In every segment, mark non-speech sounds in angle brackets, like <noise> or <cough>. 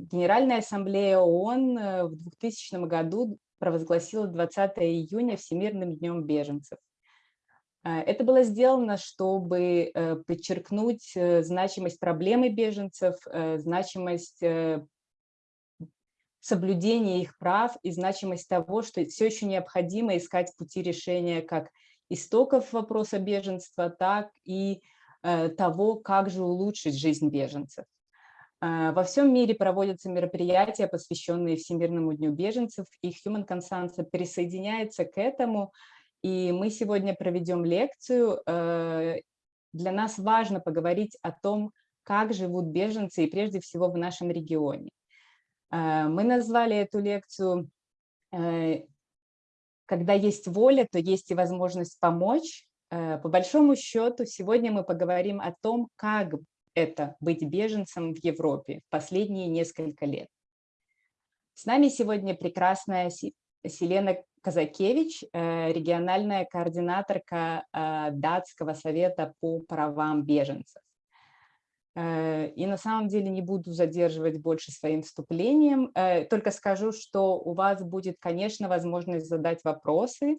Генеральная ассамблея ООН в 2000 году провозгласила 20 июня Всемирным днем беженцев. Это было сделано, чтобы подчеркнуть значимость проблемы беженцев, значимость соблюдения их прав и значимость того, что все еще необходимо искать пути решения как истоков вопроса беженства, так и того, как же улучшить жизнь беженцев. А, во всем мире проводятся мероприятия, посвященные Всемирному дню беженцев, и Human Consensus присоединяется к этому, и мы сегодня проведем лекцию. Э, для нас важно поговорить о том, как живут беженцы, и прежде всего в нашем регионе. Э, мы назвали эту лекцию э, «Когда есть воля, то есть и возможность помочь». По большому счету, сегодня мы поговорим о том, как это быть беженцем в Европе в последние несколько лет. С нами сегодня прекрасная Селена Казакевич, э, региональная координаторка э, Датского совета по правам беженцев. Э, и на самом деле не буду задерживать больше своим вступлением, только скажу, что у вас будет, конечно, возможность задать вопросы,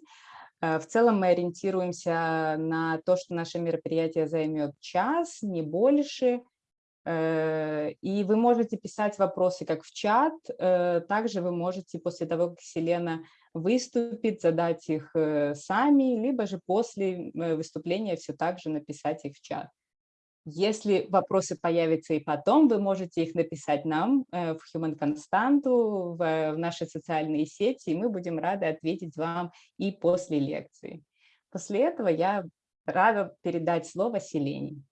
в целом мы ориентируемся на то, что наше мероприятие займет час, не больше. Э, и вы можете писать вопросы как в чат, э, также вы можете после того, как Селена выступит, задать их сами, либо же после выступления все так же написать их в чат. Если вопросы появятся и потом, вы можете их написать нам э, в Human Константу, в наши социальные сети, и мы будем рады ответить вам и после лекции. После этого я рада передать слово Селене.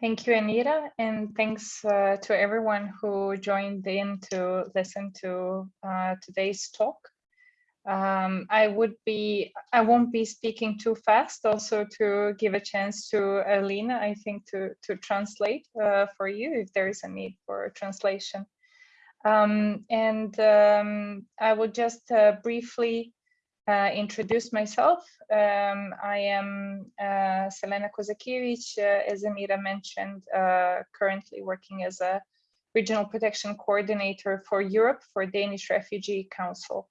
Thank you, Anita, and thanks uh, to everyone who joined in to listen to uh, today's talk. Um, I would be, I won't be speaking too fast also to give a chance to Alina, I think to, to translate uh, for you if there is a need for translation. Um, and um, I will just uh, briefly uh, introduce myself. Um, I am uh, Selena Kozakiewicz, uh, as Amira mentioned, uh, currently working as a regional protection coordinator for Europe for Danish Refugee Council.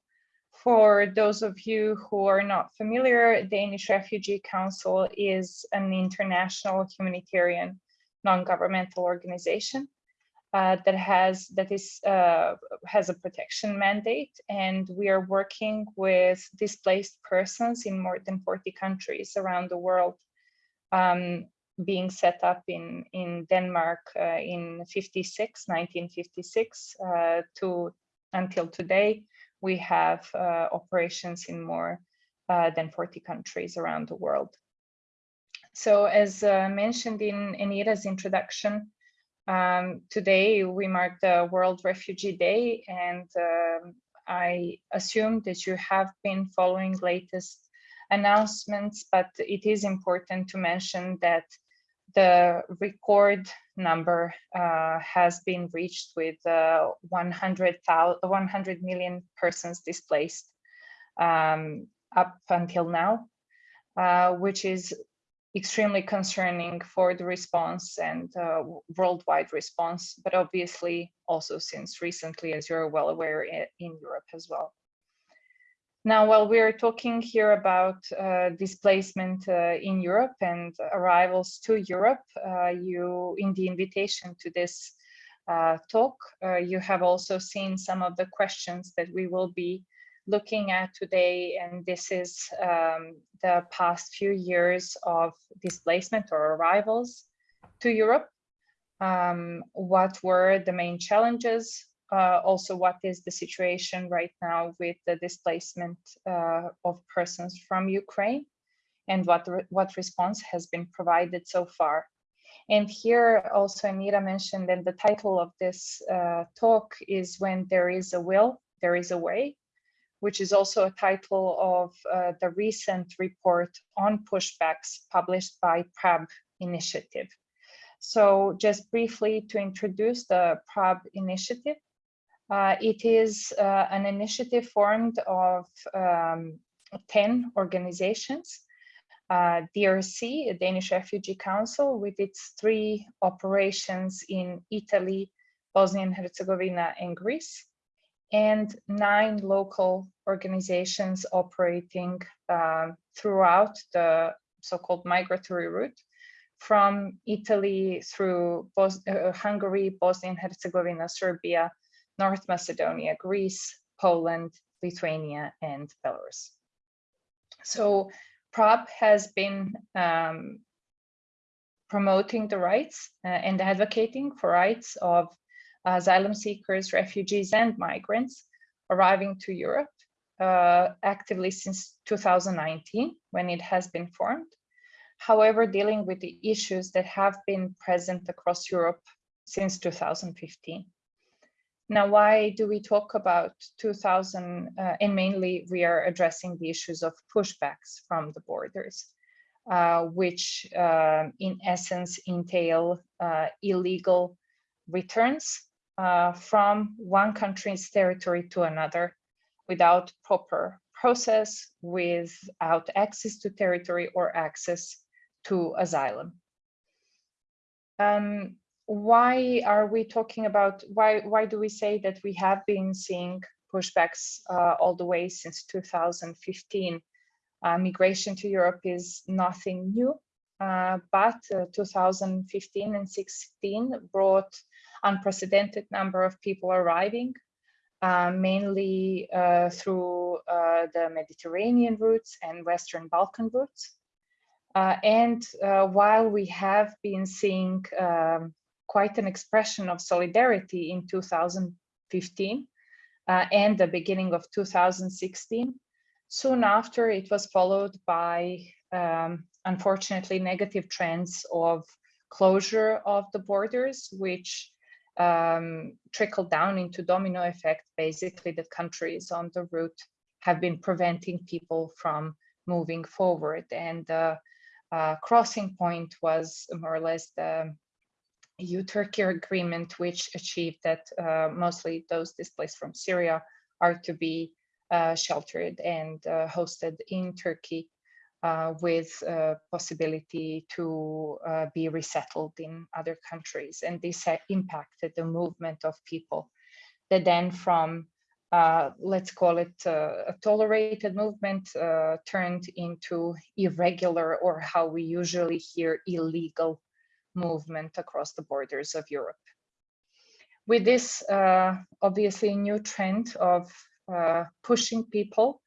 For those of you who are not familiar, Danish Refugee Council is an international humanitarian non-governmental organization uh, that has that is uh, has a protection mandate, and we are working with displaced persons in more than 40 countries around the world, um, being set up in in Denmark uh, in 56, 1956 uh, to until today we have uh, operations in more uh, than 40 countries around the world. So as uh, mentioned in Anita's introduction, um, today we mark the World Refugee Day and um, I assume that you have been following latest announcements, but it is important to mention that the record number uh, has been reached with uh, 100, 100 million persons displaced um, up until now, uh, which is extremely concerning for the response and uh, worldwide response, but obviously also since recently, as you're well aware, in Europe as well. Now, while we are talking here about uh, displacement uh, in Europe and arrivals to Europe, uh, you, in the invitation to this uh, talk, uh, you have also seen some of the questions that we will be looking at today. And this is um, the past few years of displacement or arrivals to Europe. Um, what were the main challenges? Uh, also what is the situation right now with the displacement uh, of persons from Ukraine and what, re what response has been provided so far. And here also Anita mentioned that the title of this uh, talk is When There Is a Will, There Is a Way, which is also a title of uh, the recent report on pushbacks published by PRAB initiative. So just briefly to introduce the PRAB initiative, uh, it is uh, an initiative formed of um, 10 organizations. Uh, DRC, Danish Refugee Council, with its three operations in Italy, Bosnia and Herzegovina, and Greece, and nine local organizations operating uh, throughout the so-called migratory route from Italy through Bos uh, Hungary, Bosnia and Herzegovina, Serbia, North Macedonia, Greece, Poland, Lithuania, and Belarus. So PRAB has been um, promoting the rights uh, and advocating for rights of asylum seekers, refugees, and migrants arriving to Europe uh, actively since 2019, when it has been formed however, dealing with the issues that have been present across Europe since 2015. Now, why do we talk about 2000, uh, and mainly we are addressing the issues of pushbacks from the borders, uh, which uh, in essence entail uh, illegal returns uh, from one country's territory to another without proper process, without access to territory or access to asylum. Um, why are we talking about, why, why do we say that we have been seeing pushbacks uh, all the way since 2015? Uh, migration to Europe is nothing new, uh, but uh, 2015 and 16 brought unprecedented number of people arriving, uh, mainly uh, through the Mediterranean routes and Western Balkan routes. Uh, and uh, while we have been seeing um, quite an expression of solidarity in 2015 uh, and the beginning of 2016, soon after it was followed by, um, unfortunately, negative trends of closure of the borders, which um, trickled down into domino effect, basically that countries on the route have been preventing people from moving forward. And uh, uh, crossing point was more or less the EU-Turkey agreement, which achieved that uh, mostly those displaced from Syria are to be uh, sheltered and uh, hosted in Turkey uh, with uh, possibility to be resettled in other countries. And this impacted the movement of people that then from uh, let's call it uh, a tolerated movement uh, turned into irregular or how we usually hear illegal movement across the borders of Europe. With this uh, obviously new trend of uh, pushing people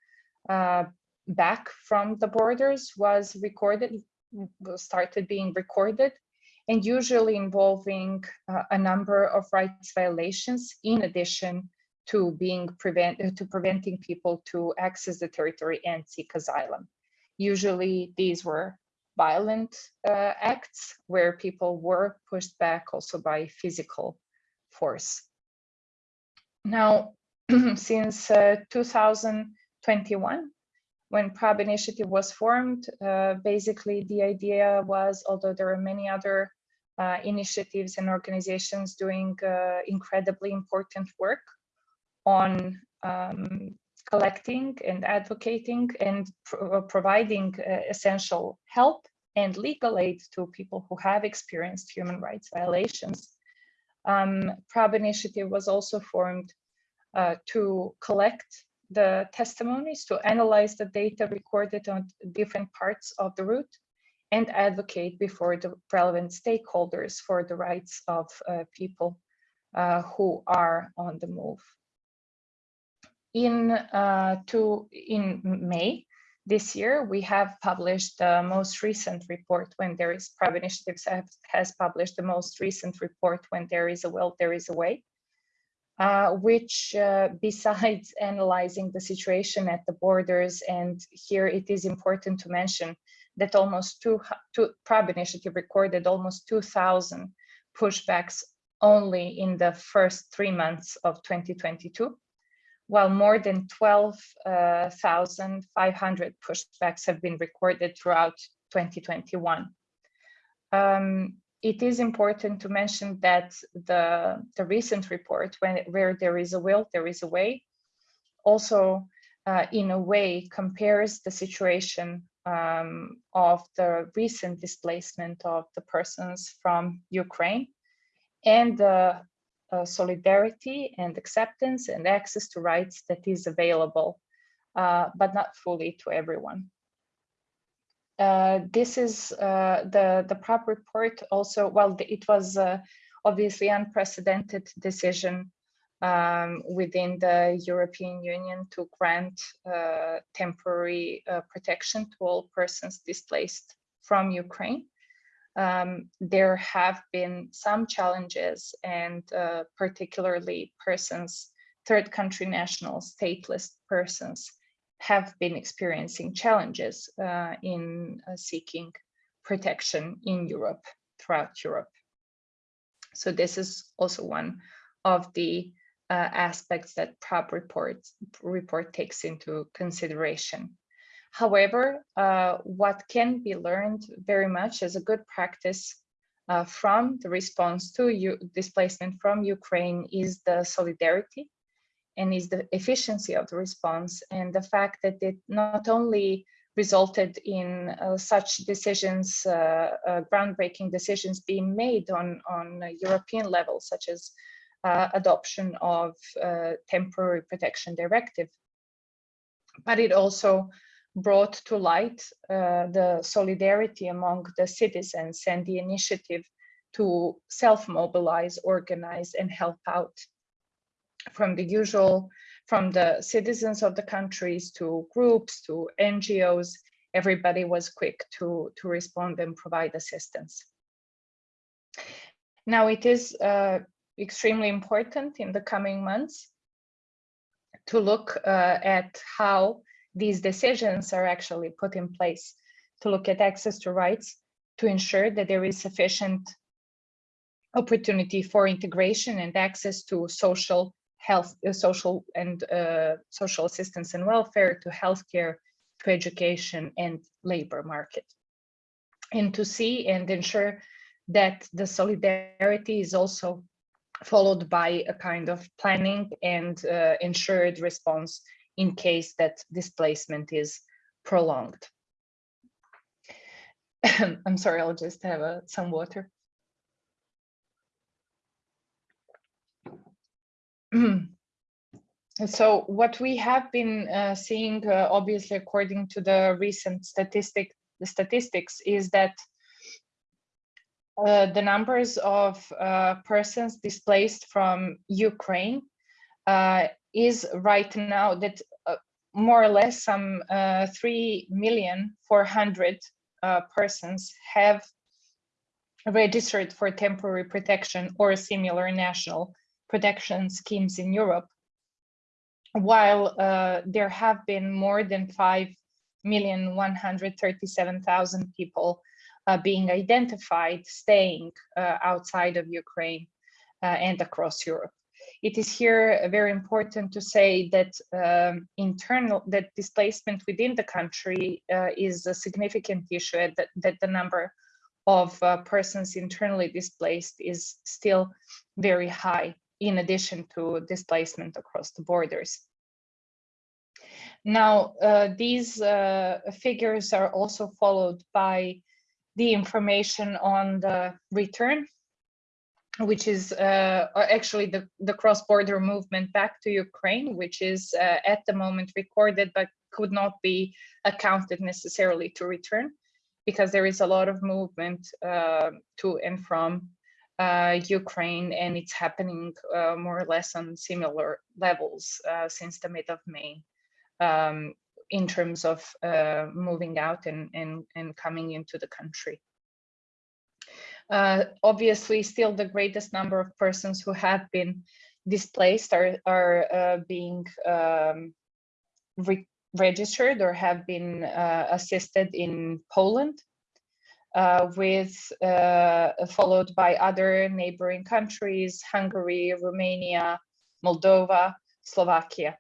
uh, back from the borders was recorded, started being recorded and usually involving a number of rights violations in addition to being prevent uh, to preventing people to access the territory and seek asylum. Usually these were violent uh, acts where people were pushed back also by physical force. Now, <clears throat> since uh, 2021, when PRAB initiative was formed, uh, basically the idea was, although there are many other uh, initiatives and organizations doing uh, incredibly important work on um, collecting and advocating and pro uh, providing uh, essential help and legal aid to people who have experienced human rights violations. Um, PRAB initiative was also formed uh, to collect the testimonies, to analyze the data recorded on different parts of the route and advocate before the relevant stakeholders for the rights of uh, people uh, who are on the move in uh, to in May this year, we have published the most recent report when there is PRAB initiatives have, has published the most recent report when there is a will, there is a way, uh, which uh, <laughs> besides analyzing the situation at the borders, and here it is important to mention that almost two, two PRAB initiative recorded almost 2,000 pushbacks only in the first three months of 2022 while more than 12,500 pushbacks have been recorded throughout 2021. Um, it is important to mention that the, the recent report, when, where there is a will, there is a way, also uh, in a way compares the situation um, of the recent displacement of the persons from Ukraine and the uh, solidarity and acceptance and access to rights that is available, uh, but not fully to everyone. Uh, this is uh, the, the PRAB report also, well, it was uh, obviously unprecedented decision um, within the European Union to grant uh, temporary protection to all persons displaced from Ukraine. Um, there have been some challenges and uh, particularly persons, third country nationals, stateless persons have been experiencing challenges uh, in uh, seeking protection in Europe, throughout Europe. So this is also one of the uh, aspects that PRAB report, report takes into consideration. However, uh, what can be learned very much as a good practice uh, from the response to U displacement from Ukraine is the solidarity and is the efficiency of the response and the fact that it not only resulted in uh, such decisions, uh, uh, groundbreaking decisions being made on, on European level, such as uh, adoption of uh, temporary protection directive. But it also brought to light uh, the solidarity among the citizens and the initiative to self-mobilize, organize, and help out from the usual, from the citizens of the countries to groups to NGOs, everybody was quick to, to respond and provide assistance. Now it is uh, extremely important in the coming months to look uh, at how these decisions are actually put in place, to look at access to rights, to ensure that there is sufficient opportunity for integration and access to social health, uh, social and uh, social assistance and welfare, to healthcare, to education and labor market. And to see and ensure that the solidarity is also followed by a kind of planning and uh, ensured response in case that displacement is prolonged. I'm sorry, I'll just have uh, some water. so what we have been uh, seeing, uh, obviously, according to the recent statistic, the statistics, is that uh, the numbers of uh, persons displaced from Ukraine is right now that uh, more or less some uh, 3 million 400 uh, persons have registered for temporary protection or similar national protection schemes in Europe, while there have been more than 5 million 137,000 people uh, being identified staying uh, outside of Ukraine uh, and across Europe. It is here very important to say that um, internal that displacement within the country uh, is a significant issue that, that the number of uh, persons internally displaced is still very high in addition to displacement across the borders. Now, uh, these figures are also followed by the information on the return, which is uh, actually the, the cross-border movement back to Ukraine, which is uh, at the moment recorded, but could not be accounted necessarily to return because there is a lot of movement uh, to and from uh, Ukraine and it's happening uh, more or less on similar levels uh, since the mid of May. Um, in terms of uh, moving out and, and, and coming into the country. Uh, obviously, still the greatest number of persons who have been displaced are, are uh, being um, re registered or have been uh, assisted in Poland, uh, with uh, followed by other neighboring countries, Hungary, Romania, Moldova, Slovakia.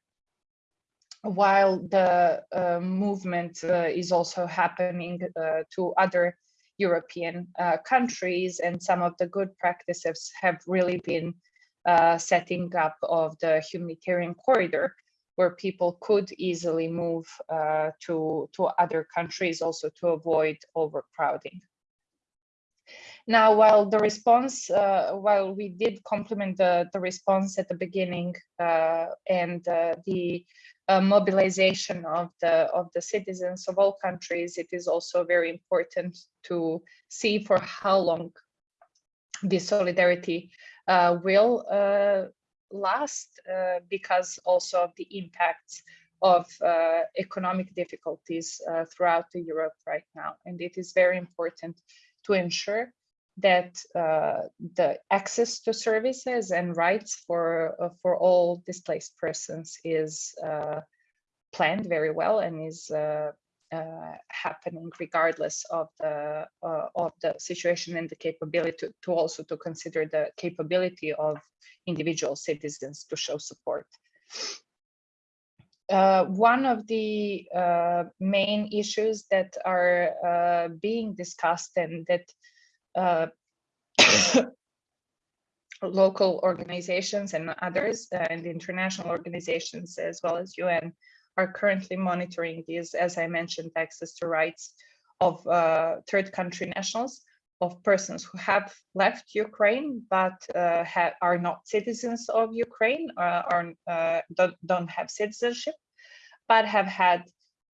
While the uh, movement uh, is also happening uh, to other European uh, countries and some of the good practices have really been uh, setting up of the humanitarian corridor where people could easily move uh, to, to other countries also to avoid overcrowding. Now, while the response, uh, while we did compliment the, the response at the beginning uh, and uh, the uh, mobilization of the of the citizens of all countries, it is also very important to see for how long this solidarity uh, will uh, last because also of the impacts of economic difficulties throughout the Europe right now. And it is very important to ensure that uh, the access to services and rights for uh, for all displaced persons is uh, planned very well and is uh, uh, happening regardless of the uh, of the situation and the capability to, to also to consider the capability of individual citizens to show support. Uh, one of the uh, main issues that are uh, being discussed and that uh, <coughs> local organizations and others uh, and international organizations as well as UN are currently monitoring these, as I mentioned, access to rights of uh, third country nationals, of persons who have left Ukraine but uh, are not citizens of Ukraine uh, or uh, don't, don't, have citizenship, but have had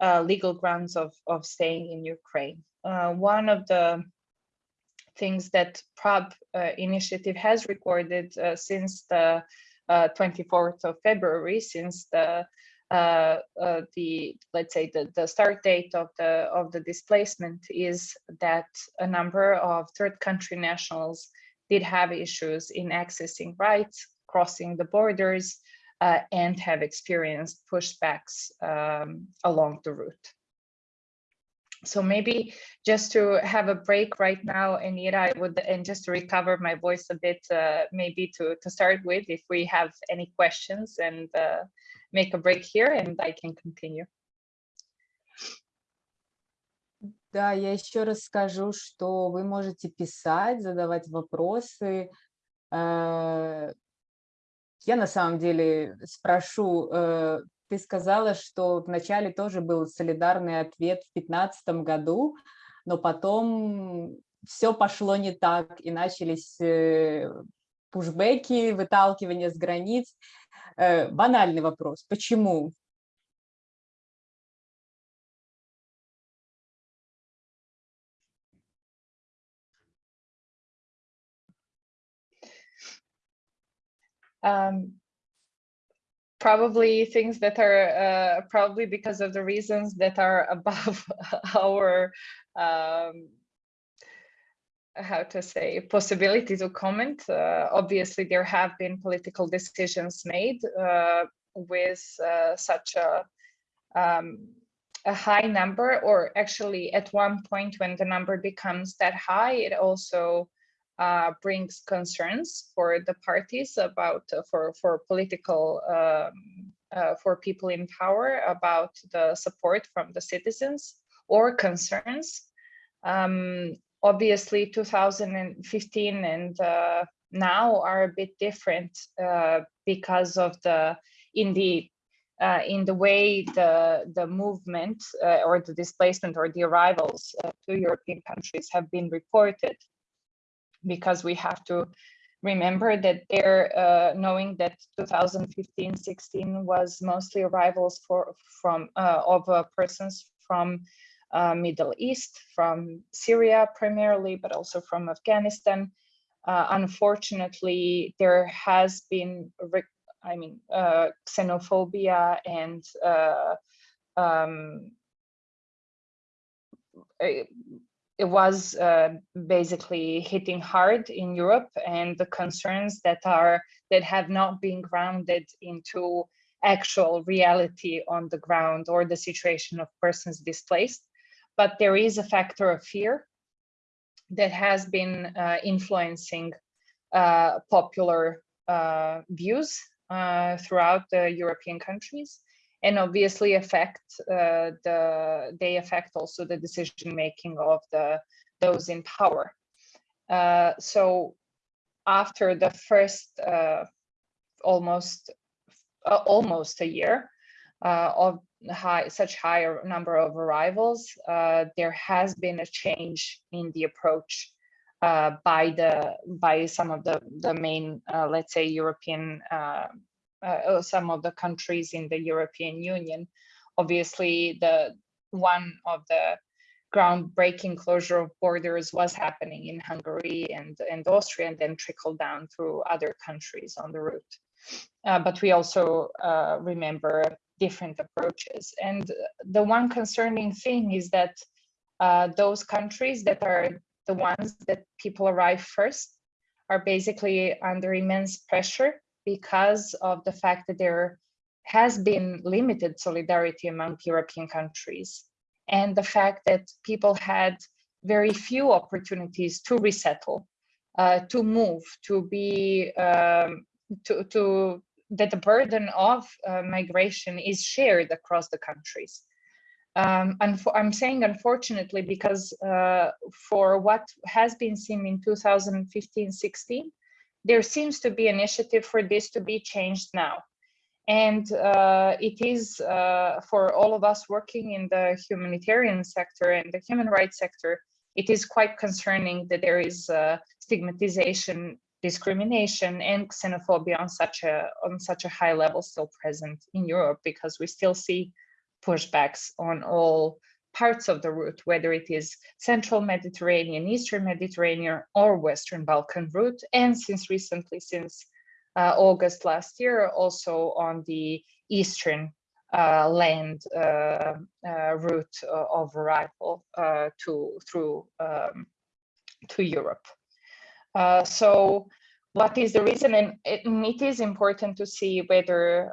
uh, legal grounds of, of staying in Ukraine. one of the things that PRAB uh, initiative has recorded uh, since the 24th uh, of February, since the uh, uh, the let's say the, the start date of the of the displacement is that a number of third country nationals did have issues in accessing rights, crossing the borders, uh, and have experienced pushbacks um, along the route so maybe just to have a break right now, Anita, I would, and just to recover my voice a bit, uh, maybe to, to start with, if we have any questions and uh, make a break here and I can continue. Да, я еще раз скажу, что вы можете писать, задавать вопросы. Э, я на самом деле спрошу э, ты сказала, что вначале тоже был солидарный ответ в 2015 году, но потом все пошло не так, и начались э, пушбеки, выталкивание с границ. Э, банальный вопрос, почему? Um, probably things that are uh, probably because of the reasons that are <laughs> above our um, how to say possibility to comment. Uh, obviously there have been political decisions made uh, with uh, such a um, a high number or actually at one point when the number becomes that high it also uh, brings concerns for the parties about uh, for for political um, uh, for people in power about the support from the citizens or concerns. Um, obviously, 2015 and uh, now are a bit different uh, because of the in the uh, in the way the the movement or the displacement or the arrivals to European countries have been reported because we have to remember that they're uh, knowing that 2015-16 was mostly arrivals for from uh, of uh, persons from uh, Middle East, from Syria primarily, but also from Afghanistan. Uh, unfortunately, there has been, I mean, uh, xenophobia and um, it was uh, basically hitting hard in Europe and the concerns that are that have not been grounded into actual reality on the ground or the situation of persons displaced. But there is a factor of fear that has been uh, influencing uh, popular uh, views uh, throughout the European countries and obviously affect uh, the they affect also the decision making of the those in power. Uh, so after the first uh, almost uh, almost a year uh, of high, such higher number of arrivals, uh, there has been a change in the approach by the by some of the the main, let's say, European, uh, some of the countries in the European Union. Obviously, the one of the groundbreaking closure of borders was happening in Hungary and, and Austria and then trickled down through other countries on the route. Uh, but we also uh, remember different approaches. And the one concerning thing is that uh, those countries that are the ones that people arrive first are basically under immense pressure because of the fact that there has been limited solidarity among European countries and the fact that people had very few opportunities to resettle, uh, to move, to be, um, to, to that the burden of uh, migration is shared across the countries. Um, and I'm saying unfortunately because uh, for what has been seen in 2015-16, there seems to be initiative for this to be changed now. And uh, it is uh, for all of us working in the humanitarian sector and the human rights sector, it is quite concerning that there is uh, stigmatization discrimination and xenophobia on such a on such a high level still present in Europe because we still see pushbacks on all parts of the route, whether it is central Mediterranean, Eastern Mediterranean or Western Balkan route. And since recently, since uh, August last year, also on the Eastern uh, land uh, uh route uh, of arrival uh, to through um, to Europe. So what is the reason? And it, it is important to see whether,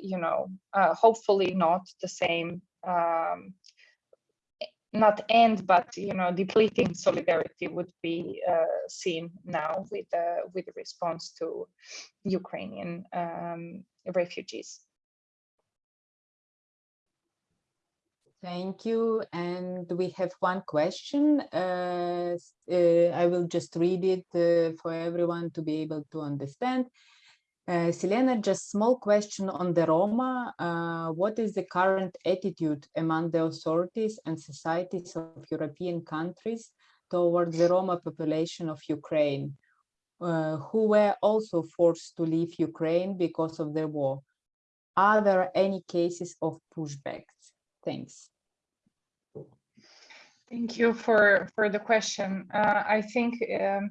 you know, hopefully not the same, um, not end, but, you know, depleting solidarity would be uh, seen now with, with the response to Ukrainian um, refugees. Thank you. And we have one question. Uh, uh, I will just read it uh, for everyone to be able to understand. Uh, Selena, just small question on the Roma. Uh, what is the current attitude among the authorities and societies of European countries towards the Roma population of Ukraine, uh, who were also forced to leave Ukraine because of the war? Are there any cases of pushbacks? Thanks. Thank you for, for the question. Uh, I think um,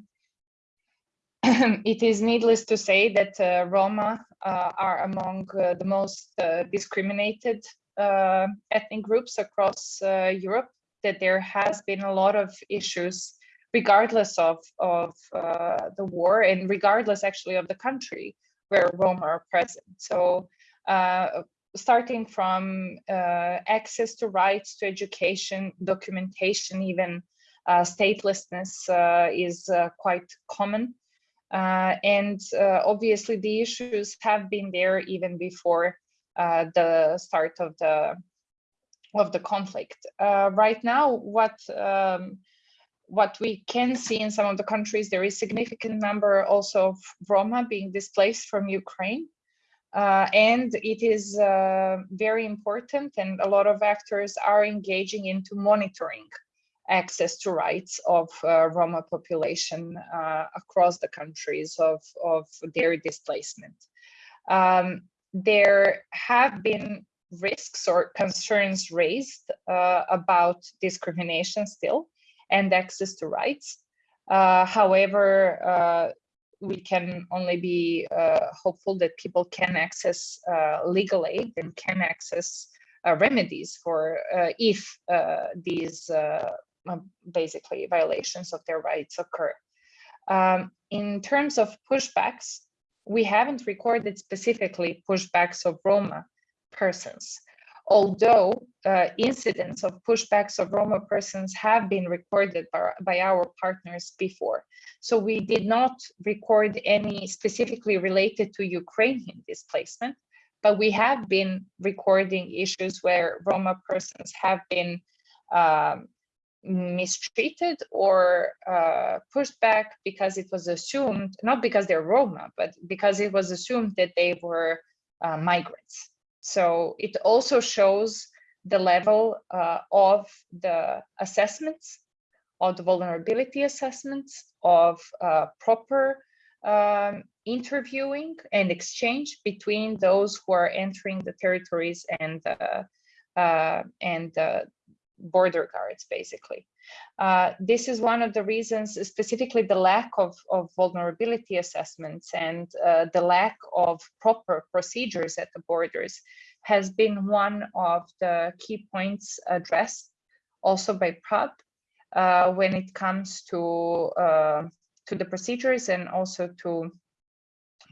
<clears throat> it is needless to say that uh, Roma uh, are among uh, the most uh, discriminated uh, ethnic groups across Europe, that there has been a lot of issues regardless of, of the war and regardless actually of the country where Roma are present. So starting from uh, access to rights to education, documentation, even uh, statelessness uh, is uh, quite common. Uh, and uh, obviously the issues have been there even before the start of the of the conflict. right now, what um, what we can see in some of the countries, there is significant number also of Roma being displaced from Ukraine. Uh, and it is uh, very important and a lot of actors are engaging into monitoring access to rights of uh, Roma population uh, across the countries of, of their displacement. Um, there have been risks or concerns raised uh, about discrimination still and access to rights. Uh, however, we can only be uh, hopeful that people can access uh, legal aid and can access uh, remedies for uh, if uh, these uh, basically violations of their rights occur. Um, in terms of pushbacks, we haven't recorded specifically pushbacks of Roma persons although uh, incidents of pushbacks of Roma persons have been recorded by, by, our partners before. So we did not record any specifically related to Ukrainian displacement, but we have been recording issues where Roma persons have been um, mistreated or uh, pushed back because it was assumed, not because they're Roma, but because it was assumed that they were uh, migrants. So it also shows the level uh, of the assessments, of the vulnerability assessments, of uh, proper um, interviewing and exchange between those who are entering the territories and uh, uh, and the border guards, basically. Uh, this is one of the reasons, specifically the lack of, of vulnerability assessments and uh, the lack of proper procedures at the borders has been one of the key points addressed also by PRAB uh, when it comes to uh, to the procedures and also to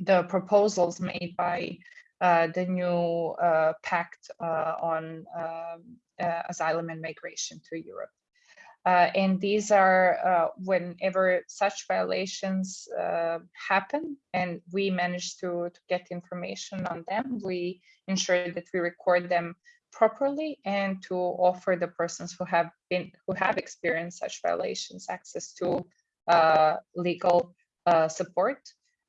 the proposals made by uh, the new uh, pact on um, asylum and migration to Europe. Uh, and these are uh, whenever such violations happen and we manage to, to get information on them, we ensure that we record them properly and to offer the persons who have been who have experienced such violations access to uh, legal uh, support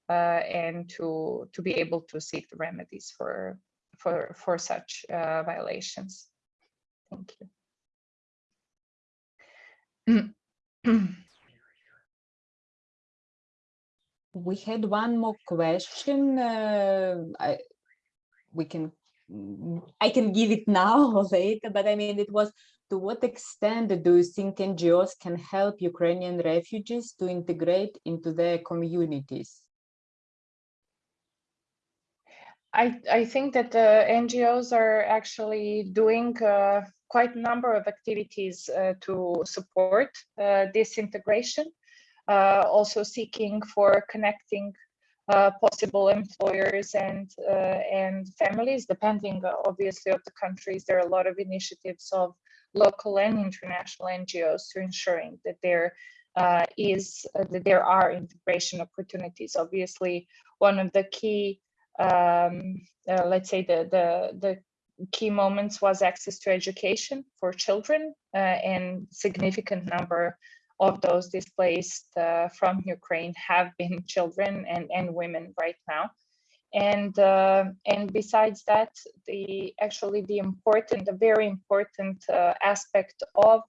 uh, and to to be able to seek the remedies for for for such violations. Thank you. <clears throat> we had one more question. Uh, I, we can, I can give it now or <laughs> later, but I mean, it was to what extent do you think NGOs can help Ukrainian refugees to integrate into their communities? I, I think that the NGOs are actually doing uh, quite a number of activities uh, to support uh, this integration, uh, also seeking for connecting uh, possible employers and uh, and families, depending obviously of the countries. There are a lot of initiatives of local and international NGOs to ensuring that there is that there are integration opportunities. Obviously, one of the key, um, let's say the, the, the key moments was access to education for children uh, and significant number of those displaced uh, from Ukraine have been <laughs> children and, and women right now. And uh, and besides that the actually the important the very important uh, aspect of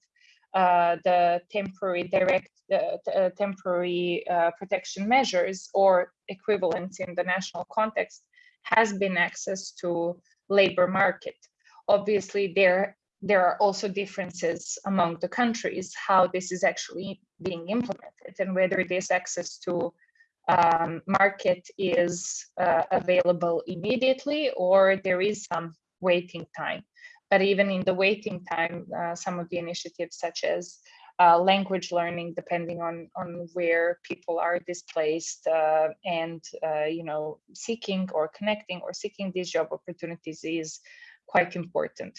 uh, the temporary direct uh, temporary protection measures or equivalents in the national context has been access to labor market obviously there there are also differences among the countries how this is actually being implemented and whether this access to um, market is uh, available immediately or there is some waiting time. But even in the waiting time, uh, some of the initiatives such as uh, language learning, depending on, on where people are displaced uh, and, uh, you know, seeking or connecting or seeking these job opportunities is quite important.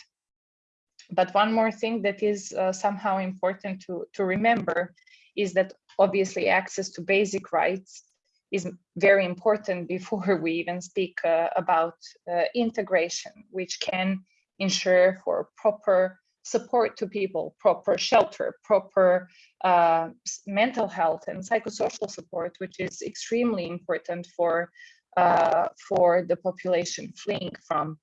But one more thing that is uh, somehow important to, to remember is that obviously access to basic rights is very important <laughs> before we even speak uh, about uh, integration, which can ensure for proper support to people, proper shelter, proper uh, mental health and psychosocial support, which is extremely important for uh, for the population fleeing from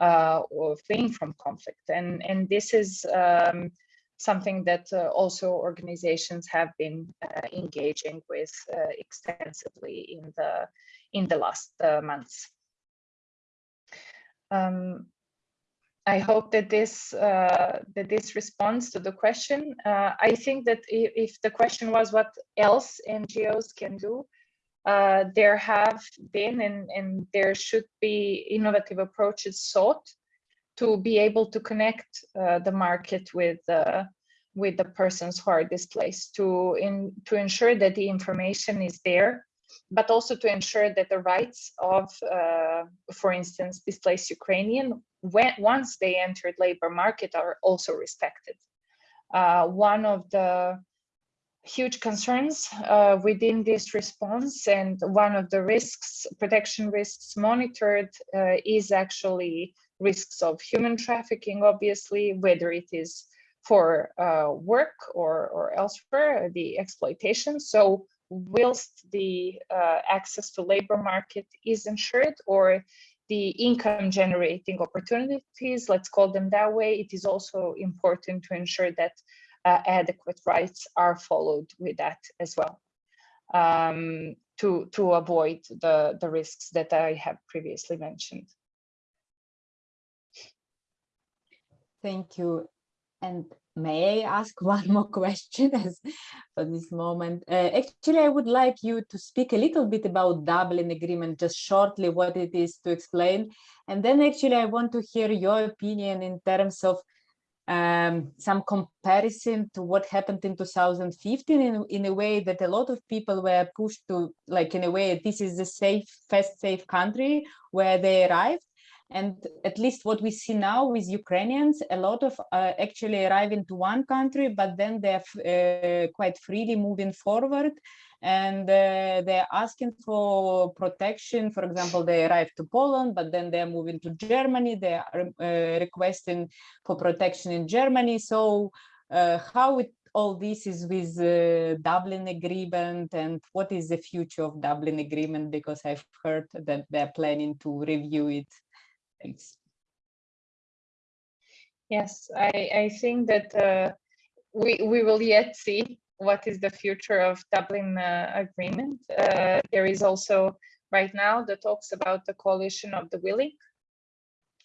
uh, or fleeing from conflict. And and this is um, something that uh, also organizations have been uh, engaging with uh, extensively in the in the last months. Um, I hope that this uh, that this responds to the question. Uh, I think that if, the question was what else NGOs can do, there have been and, and there should be innovative approaches sought to be able to connect uh, the market with uh, with the persons who are displaced to in to ensure that the information is there but also to ensure that the rights of uh, for instance displaced ukrainian when once they entered labor market are also respected uh, one of the huge concerns uh, within this response and one of the risks protection risks monitored uh, is actually risks of human trafficking, obviously, whether it is for uh, work or, or elsewhere, the exploitation. So whilst the uh, access to labor market is ensured or the income generating opportunities, let's call them that way, it is also important to ensure that uh, adequate rights are followed with that as well um, to, to avoid the, the risks that I have previously mentioned. Thank you. And may I ask <laughs> one more question for this moment? Uh, actually, I would like you to speak a little bit about Dublin Agreement, just shortly what it is to explain. And then actually I want to hear your opinion in terms of um, some comparison to what happened in 2015 in, in a way that a lot of people were pushed to like in a way this is the safe fast safe country where they arrived and at least what we see now with Ukrainians, a lot of uh, actually arrive into one country, but then they're uh, quite freely moving forward and uh, they're asking for protection. For example, they arrive to Poland, but then they're moving to Germany. They are uh, requesting for protection in Germany. So uh, how it, all this is with uh, Dublin agreement and what is the future of Dublin agreement? Because I've heard that they're planning to review it. Thanks. Yes, I, I think that uh, we, we will yet see what is the future of Dublin uh, agreement. Uh, there is also right now the talks about the coalition of the willing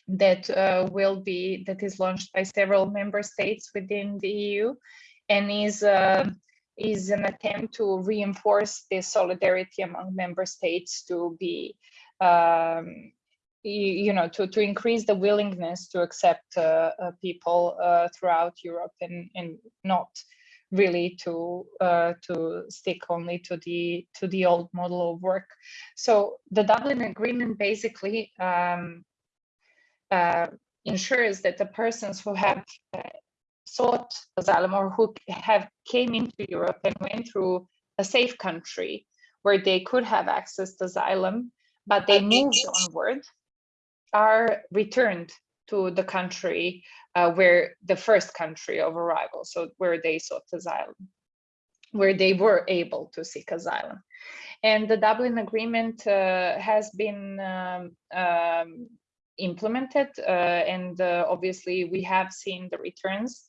that uh, will be that is launched by several member states within the EU and is uh, is an attempt to reinforce the solidarity among member states to be um, you, you, know to to increase the willingness to accept uh, uh, people throughout Europe and and not really to uh, to stick only to the to the old model of work. So the Dublin Agreement basically um, uh, ensures that the persons who have uh, sought asylum or who have came into Europe and went through a safe country where they could have access to asylum, but they moved onward, are returned to the country uh, where the first country of arrival, so where they sought asylum, where they were able to seek asylum. And the Dublin Agreement uh, has been um, um, implemented uh, and uh, obviously we have seen the returns.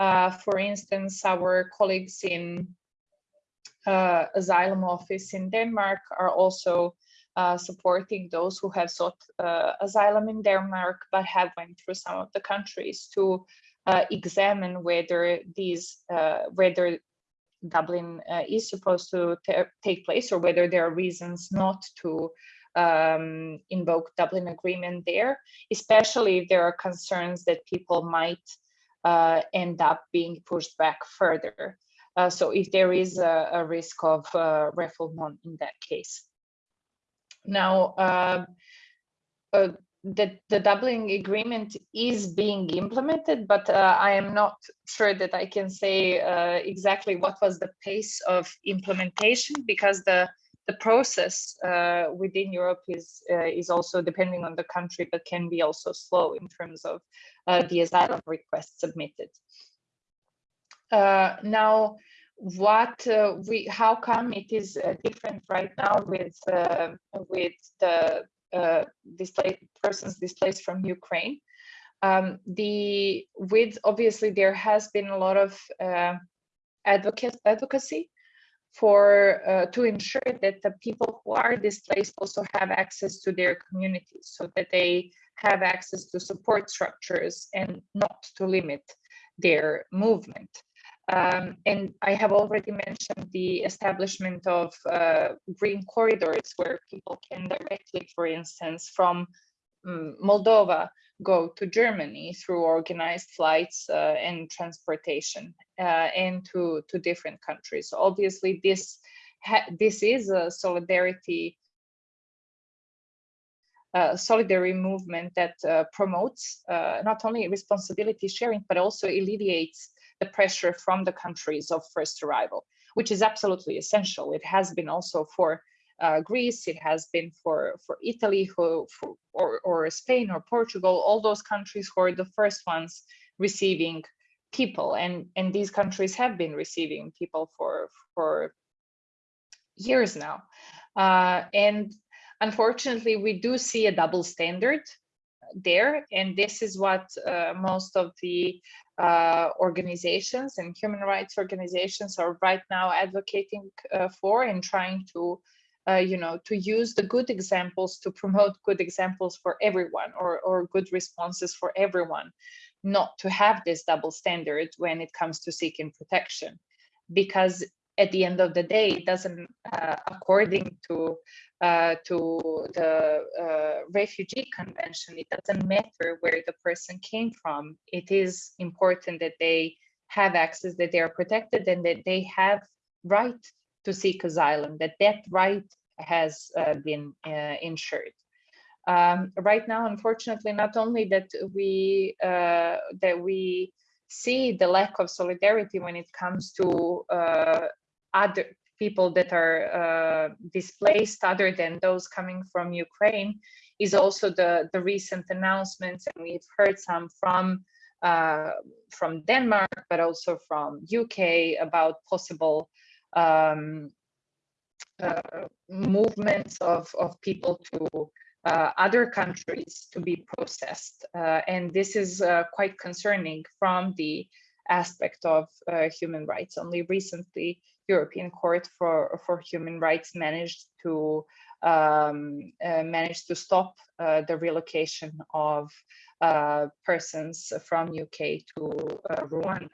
Uh, for instance, our colleagues in uh, asylum office in Denmark are also uh, supporting those who have sought uh, asylum in Denmark but have went through some of the countries to uh, examine whether these uh, whether Dublin uh, is supposed to take place or whether there are reasons not to um, invoke Dublin agreement there, especially if there are concerns that people might end up being pushed back further. so if there is a, a risk of refoulement in that case. Now, um, uh, the, the Dublin agreement is being implemented, but uh, I am not sure that I can say uh, exactly what was the pace of implementation because the the process uh, within Europe is uh, is also depending on the country, but can be also slow in terms of uh, the asylum requests submitted. now, what uh, we how come it is uh, different right now with uh, with the uh, displaced persons displaced from Ukraine? Um, the with obviously there has been a lot of uh, advocate advocacy for uh, to ensure that the people who are displaced also have access to their communities so that they have access to support structures and not to limit their movement um, and I have already mentioned the establishment of uh, green corridors where people can directly, for instance, from um, Moldova go to Germany through organized flights uh, and transportation uh, and to, to different countries. So obviously, this, this is a solidarity uh, solidarity movement that uh, promotes uh, not only responsibility sharing, but also alleviates the pressure from the countries of first arrival, which is absolutely essential. It has been also for uh, Greece, it has been for, for Italy who, for, or, or Spain or Portugal, all those countries who are the first ones receiving people. And, and these countries have been receiving people for, for years now. Uh, and unfortunately, we do see a double standard there, and this is what uh, most of the uh, organizations and human rights organizations are right now advocating uh, for and trying to, uh, you know, to use the good examples to promote good examples for everyone or, or good responses for everyone, not to have this double standard when it comes to seeking protection. Because at the end of the day, it doesn't, uh, according to uh, to the uh, refugee convention, it doesn't matter where the person came from. It is important that they have access, that they are protected, and that they have right to seek asylum. That that right has uh, been uh, ensured. Um, right now, unfortunately, not only that we uh, that we see the lack of solidarity when it comes to uh, other people that are uh, displaced other than those coming from Ukraine is also the, the recent announcements, and we've heard some from uh, from Denmark, but also from UK about possible um, uh, movements of, of people to uh, other countries to be processed. Uh, and this is uh, quite concerning from the aspect of human rights. Only recently, European Court for, for Human Rights managed to um, uh, managed to stop uh, the relocation of uh, persons from UK to uh, Rwanda,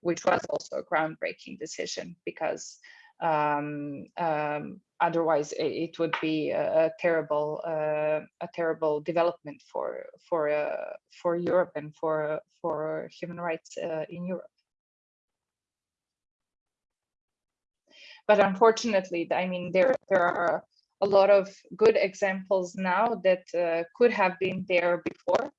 which was also a groundbreaking decision because um, um, otherwise it, it, would be a, a terrible uh, a terrible development for for uh, for Europe and for for human rights in Europe. But unfortunately, I mean, there, there are a lot of good examples now that uh, could have been there before,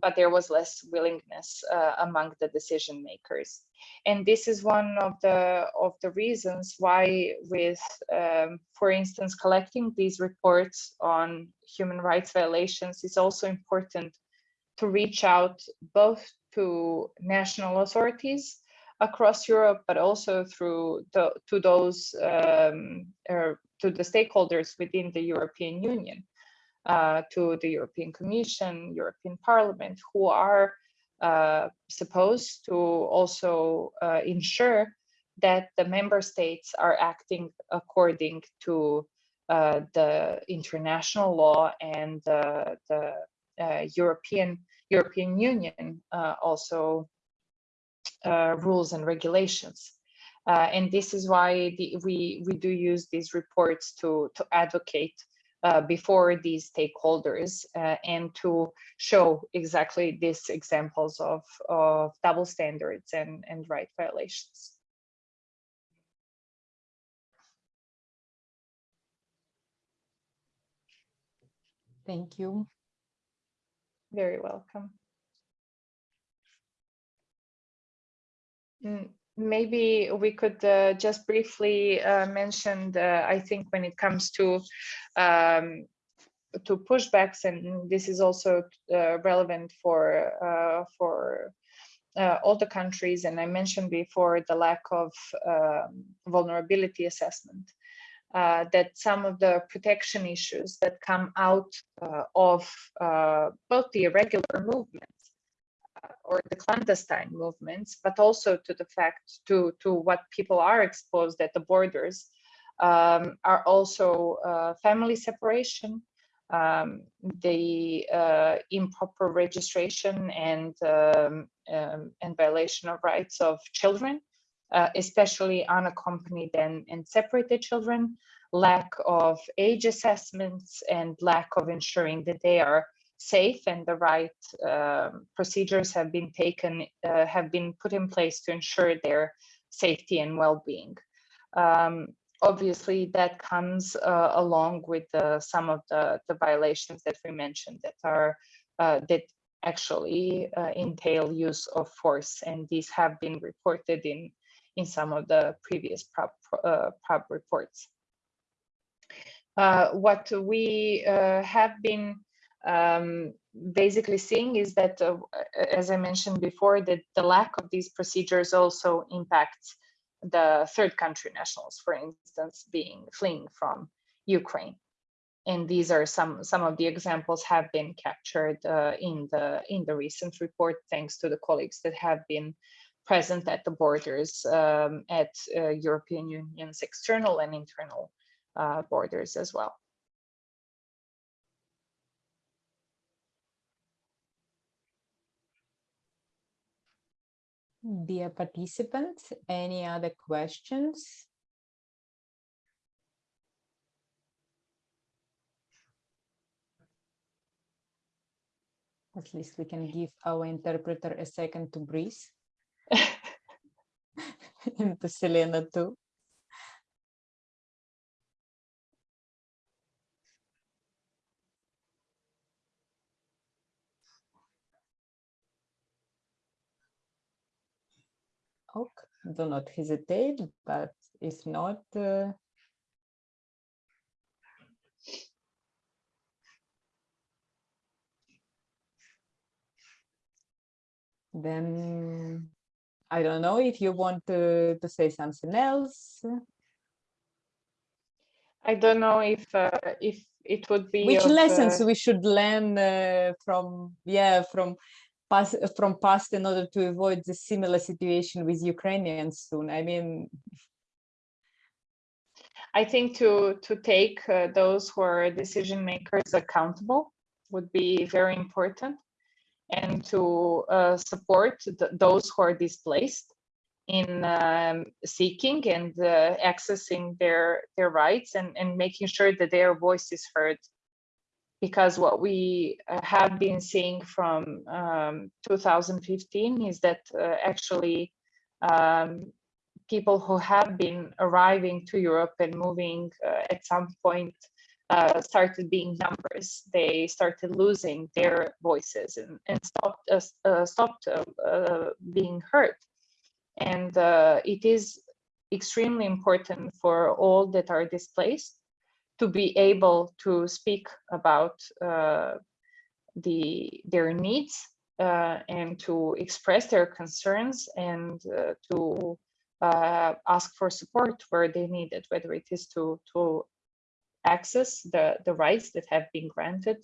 but there was less willingness uh, among the decision makers. And this is one of the of the reasons why with, um, for instance, collecting these reports on human rights violations is also important to reach out both to national authorities across Europe, but also through to those um, er, to the stakeholders within the European Union, uh, to the European Commission, European Parliament, who are uh, supposed to also uh, ensure that the member states are acting according to uh, the international law and the uh, European European Union uh, also uh, rules and regulations. Uh, and this is why the, we, we do use these reports to, to advocate uh, before these stakeholders uh, and to show exactly these examples of, of double standards and, and right violations. Thank you. Very welcome. Maybe we could uh, just briefly uh, mention, I think when it comes to um, to pushbacks, and this is also uh, relevant for uh, for uh, all the countries. And I mentioned before the lack of um, vulnerability assessment. Uh, that some of the protection issues that come out of both the irregular movement or the clandestine movements, but also to the fact to, to what people are exposed at the borders um, are also uh, family separation, um, the uh, improper registration and um, um and violation of rights of children, uh, especially unaccompanied and, and separated children, lack of age assessments and lack of ensuring that they are safe and the right uh, procedures have been taken, uh, have been put in place to ensure their safety and well-being. Um, obviously, that comes uh, along with some of the, the violations that we mentioned that are uh, that actually uh, entail use of force, and these have been reported in in some of the previous PRAB, uh, PRAB reports. what we have been um, basically seeing is that, uh, as I mentioned before, that the lack of these procedures also impacts the third country nationals, for instance, being fleeing from Ukraine. and these are some some of the examples have been captured uh, in the in the recent report thanks to the colleagues that have been present at the borders um, at uh, European Union's external and internal uh, borders as well. Dear participants, any other questions? At least we can give our interpreter a second to breathe. <laughs> <laughs> and to Selena too. Okay, do not hesitate, but if not, uh, then I don't know if you want to, to say something else. I don't know if uh, if it would be Which of, lessons uh, we should learn uh, from, yeah, from past, from past in order to avoid the similar situation with Ukrainians soon. I mean, I think to to take uh, those who are decision makers accountable would be very important and to uh, support th those who are displaced in um, seeking and uh, accessing their their rights and, and making sure that their voice is heard because what we uh, have been seeing from um, 2015 is that uh, actually um, people who have been arriving to Europe and moving uh, at some point uh, started being numbers. They started losing their voices and, and stopped, uh, uh, stopped being heard. And it is extremely important for all that are displaced to be able to speak about the their needs uh, and to express their concerns and uh, to uh, ask for support where they need it, whether it is to to access the, the rights that have been granted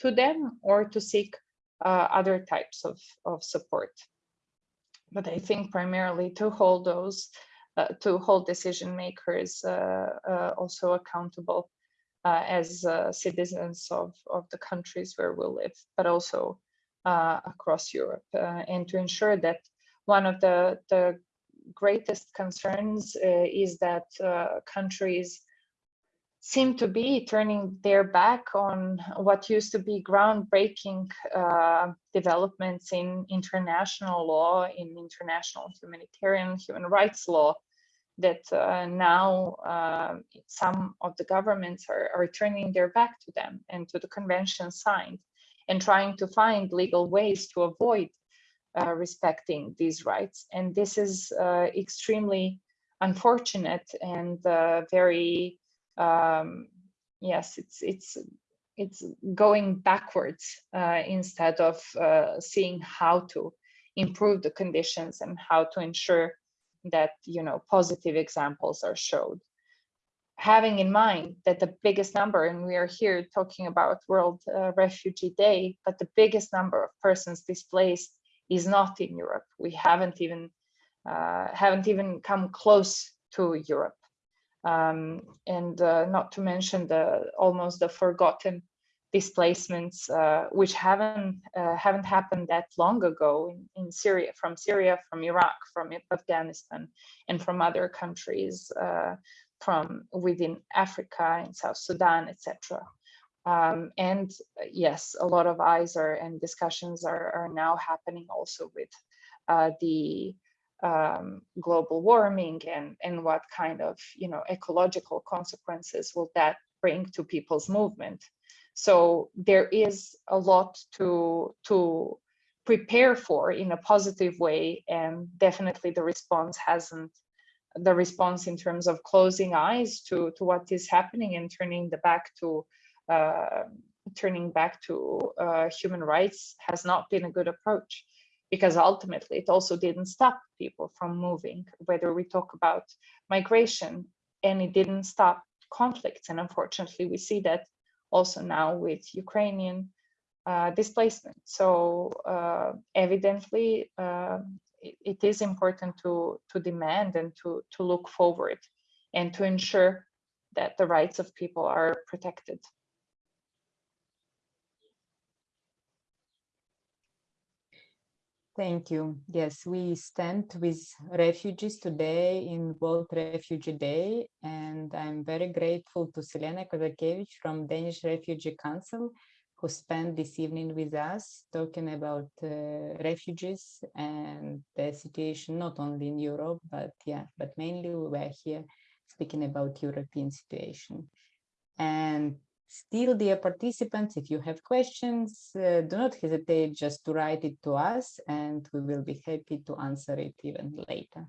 to them or to seek uh, other types of, of support. But I think primarily to hold those, uh, to hold decision makers uh, uh also accountable uh, as uh, citizens of, of the countries where we live, but also across Europe, and to ensure that one of the, the greatest concerns is that countries seem to be turning their back on what used to be groundbreaking uh, developments in international law, in international humanitarian human rights law, that uh, now uh, some of the governments are, are turning their back to them and to the convention signed and trying to find legal ways to avoid uh, respecting these rights. And this is uh, extremely unfortunate and uh, very um, yes, it's it's it's going backwards uh, instead of uh, seeing how to improve the conditions and how to ensure that you know positive examples are showed. Having in mind that the biggest number and we are here talking about world uh, refugee day but the biggest number of persons displaced is not in europe. We haven't even uh, haven't even come close to europe um, and uh, not to mention the almost the forgotten displacements uh, which haven't uh, haven't happened that long ago in, in Syria, from Syria, from Iraq, from Afghanistan, and from other countries uh, from within Africa and South Sudan, etc. Um, and yes, a lot of eyes are and discussions are, are now happening also with uh, the um, global warming and, and what kind of you know ecological consequences will that bring to people's movement. So there is a lot to, to prepare for in a positive way and definitely the response hasn't the response in terms of closing eyes to, to what is happening and turning the back to uh, turning back to uh, human rights has not been a good approach because ultimately it also didn't stop people from moving, whether we talk about migration and it didn't stop conflicts. And unfortunately, we see that also now with Ukrainian uh, displacement. So uh, evidently, uh, it, it is important to, to demand and to, to look forward and to ensure that the rights of people are protected. Thank you. Yes, we stand with refugees today in World Refugee Day, and I'm very grateful to Selena Kozakevich from Danish Refugee Council, who spent this evening with us talking about uh, refugees and the situation not only in Europe, but yeah, but mainly we were here speaking about European situation. And Still, dear participants, if you have questions, uh, do not hesitate just to write it to us and we will be happy to answer it even later.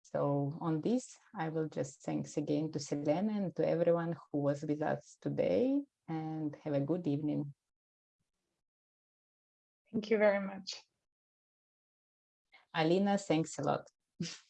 So on this, I will just thanks again to Selena and to everyone who was with us today and have a good evening. Thank you very much. Alina, thanks a lot. <laughs>